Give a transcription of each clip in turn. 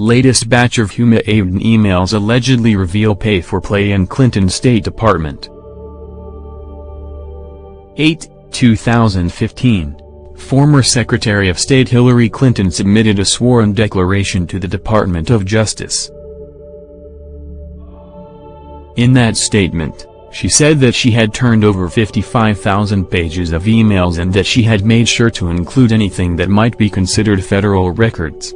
Latest batch of Huma Abedin emails allegedly reveal pay for play in Clinton State Department. 8, 2015. Former Secretary of State Hillary Clinton submitted a sworn declaration to the Department of Justice. In that statement, she said that she had turned over 55,000 pages of emails and that she had made sure to include anything that might be considered federal records.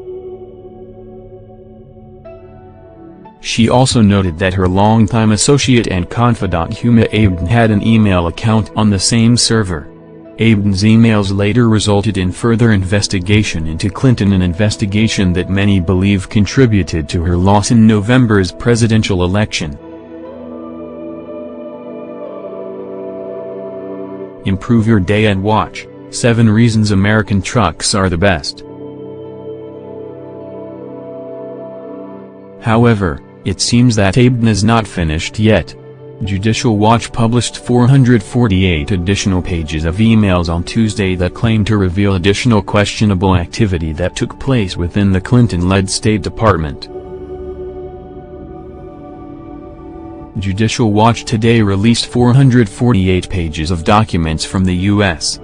She also noted that her longtime associate and confidant Huma Abedin had an email account on the same server. Abedin's emails later resulted in further investigation into Clinton an investigation that many believe contributed to her loss in November's presidential election. Improve your day and watch, 7 reasons American trucks are the best. However, it seems that Abedin is not finished yet. Judicial Watch published 448 additional pages of emails on Tuesday that claim to reveal additional questionable activity that took place within the Clinton-led State Department. Judicial Watch today released 448 pages of documents from the U.S.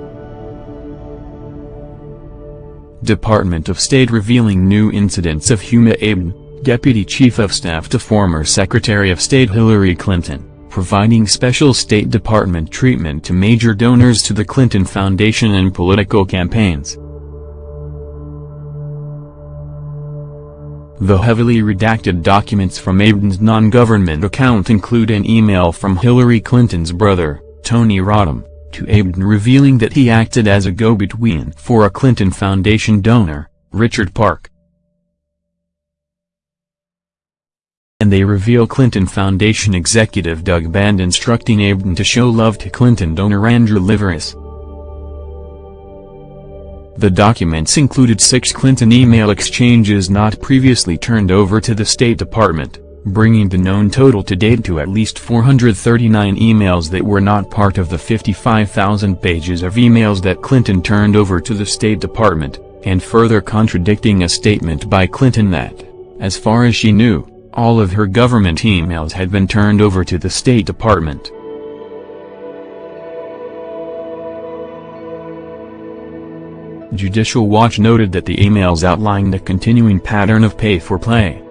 Department of State revealing new incidents of Huma Abedin, Deputy Chief of Staff to former Secretary of State Hillary Clinton, providing special State Department treatment to major donors to the Clinton Foundation and political campaigns. The heavily redacted documents from Abedin's non-government account include an email from Hillary Clinton's brother, Tony Rodham, to Abedin revealing that he acted as a go-between for a Clinton Foundation donor, Richard Park. And they reveal Clinton Foundation executive Doug Band instructing Abedin to show love to Clinton donor Andrew Liveris. The documents included six Clinton email exchanges not previously turned over to the State Department, bringing the known total to date to at least 439 emails that were not part of the 55,000 pages of emails that Clinton turned over to the State Department, and further contradicting a statement by Clinton that, as far as she knew, all of her government emails had been turned over to the State Department. Judicial Watch noted that the emails outlined a continuing pattern of pay-for-play.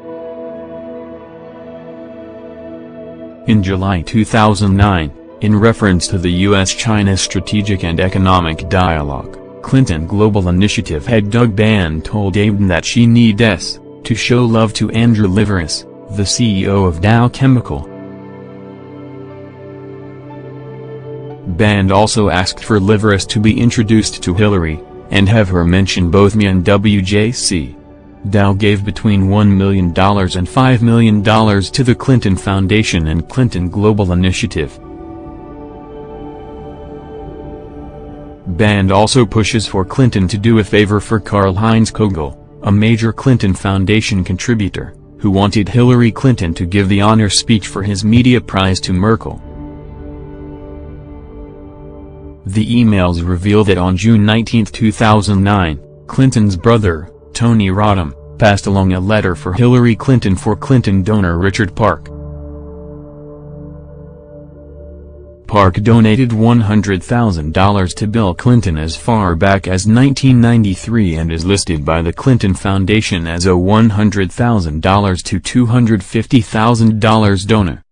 In July 2009, in reference to the U.S.-China Strategic and Economic Dialogue, Clinton Global Initiative head Doug Band told Abedin that she needs to show love to Andrew Liveris, the CEO of Dow Chemical. Band also asked for Liveris to be introduced to Hillary, and have her mention both me and WJC. Dow gave between $1 million and $5 million to the Clinton Foundation and Clinton Global Initiative. Band also pushes for Clinton to do a favor for Karl-Heinz Kogel, a major Clinton Foundation contributor who wanted Hillary Clinton to give the honor speech for his media prize to Merkel. The emails reveal that on June 19, 2009, Clinton's brother, Tony Rodham, passed along a letter for Hillary Clinton for Clinton donor Richard Park. Park donated $100,000 to Bill Clinton as far back as 1993 and is listed by the Clinton Foundation as a $100,000 to $250,000 donor.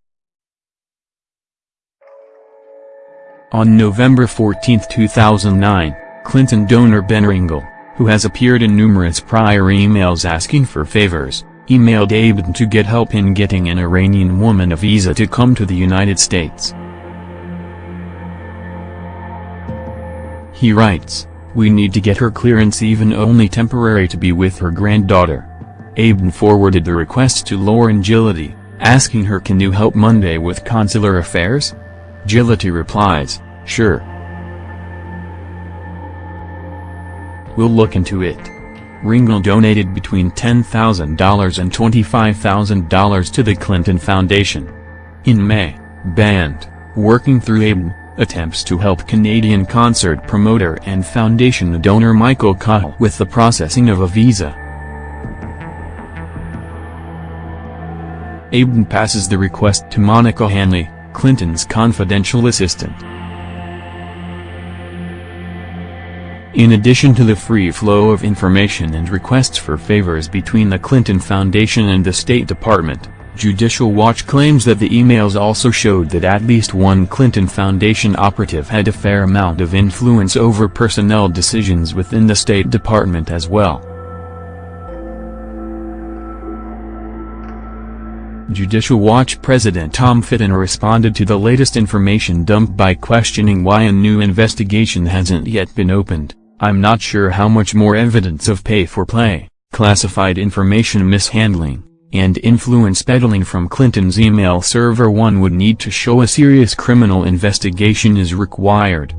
On November 14, 2009, Clinton donor Ben Ringel, who has appeared in numerous prior emails asking for favors, emailed Abedin to get help in getting an Iranian woman a visa to come to the United States. He writes, We need to get her clearance even only temporary to be with her granddaughter. Aben forwarded the request to Lauren Jiloty, asking her can you help Monday with consular affairs? Jiloty replies, sure. We'll look into it. Ringel donated between $10,000 and $25,000 to the Clinton Foundation. In May, Band, working through Abedin, attempts to help Canadian concert promoter and foundation donor Michael Cohl with the processing of a visa. Abden passes the request to Monica Hanley, Clinton's confidential assistant. In addition to the free flow of information and requests for favors between the Clinton Foundation and the State Department, Judicial Watch claims that the emails also showed that at least one Clinton Foundation operative had a fair amount of influence over personnel decisions within the State Department as well. Judicial Watch President Tom Fitton responded to the latest information dump by questioning why a new investigation hasn't yet been opened. I'm not sure how much more evidence of pay-for-play, classified information mishandling, and influence peddling from Clinton's email server one would need to show a serious criminal investigation is required.